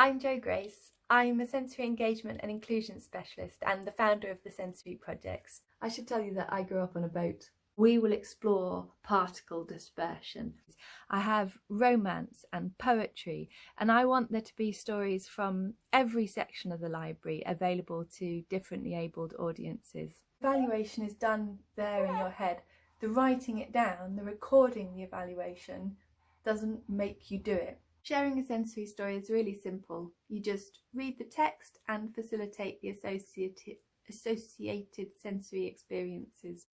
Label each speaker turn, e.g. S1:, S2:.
S1: I'm Jo Grace. I'm a sensory engagement and inclusion specialist and the founder of the Sensory Projects.
S2: I should tell you that I grew up on a boat.
S1: We will explore particle dispersion. I have romance and poetry and I want there to be stories from every section of the library available to differently abled audiences. Evaluation is done there in your head. The writing it down, the recording the evaluation doesn't make you do it. Sharing a sensory story is really simple. You just read the text and facilitate the associated, associated sensory experiences.